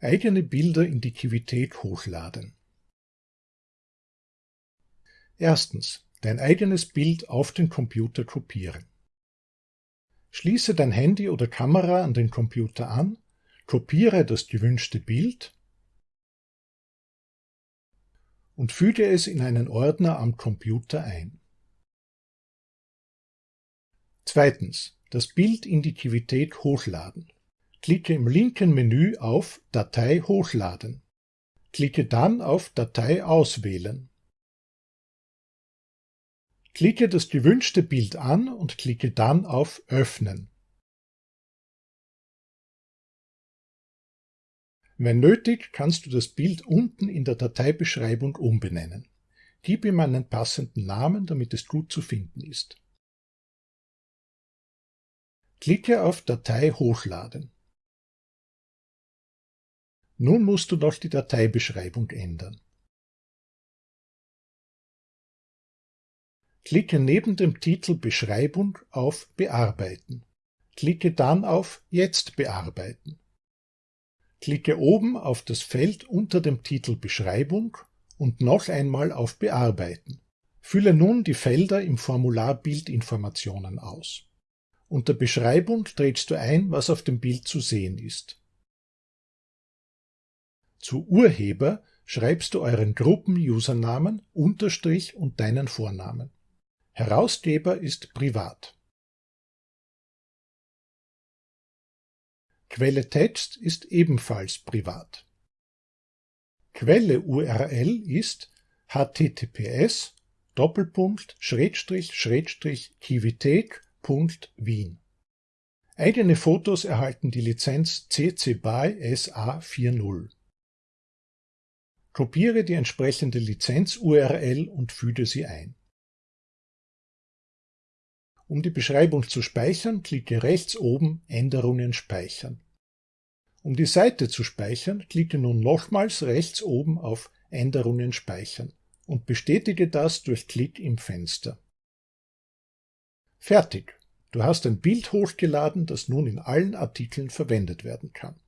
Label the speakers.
Speaker 1: Eigene Bilder in die Kivität hochladen. Erstens. Dein eigenes Bild auf den Computer kopieren. Schließe dein Handy oder Kamera an den Computer an, kopiere das gewünschte Bild und füge es in einen Ordner am Computer ein. Zweitens. Das Bild in die Kivität hochladen. Klicke im linken Menü auf Datei hochladen. Klicke dann auf Datei auswählen. Klicke das gewünschte Bild an und klicke dann auf Öffnen. Wenn nötig, kannst du das Bild unten in der Dateibeschreibung umbenennen. Gib ihm einen passenden Namen, damit es gut zu finden ist. Klicke auf Datei hochladen. Nun musst du noch die Dateibeschreibung ändern. Klicke neben dem Titel Beschreibung auf Bearbeiten. Klicke dann auf Jetzt bearbeiten. Klicke oben auf das Feld unter dem Titel Beschreibung und noch einmal auf Bearbeiten. Fülle nun die Felder im Formular Bildinformationen aus. Unter Beschreibung trägst du ein, was auf dem Bild zu sehen ist. Zu Urheber schreibst du euren Gruppen-Usernamen, Unterstrich und deinen Vornamen. Herausgeber ist privat. Quelle Text ist ebenfalls privat. Quelle URL ist https Kivitec.wien. Eigene Fotos erhalten die Lizenz CC BY SA 4.0. Kopiere die entsprechende Lizenz-URL und füge sie ein. Um die Beschreibung zu speichern, klicke rechts oben Änderungen speichern. Um die Seite zu speichern, klicke nun nochmals rechts oben auf Änderungen speichern und bestätige das durch Klick im Fenster. Fertig! Du hast ein Bild hochgeladen, das nun in allen Artikeln verwendet werden kann.